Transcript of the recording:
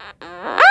Uh-uh.